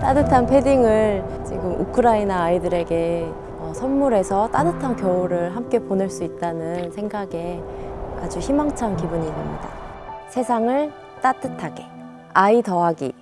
따뜻한 패딩을 지금 우크라이나 아이들에게 어, 선물해서 따뜻한 겨울을 함께 보낼 수 있다는 생각에 아주 희망찬 기분이 듭니다. 세상을 따뜻하게 아이 더하기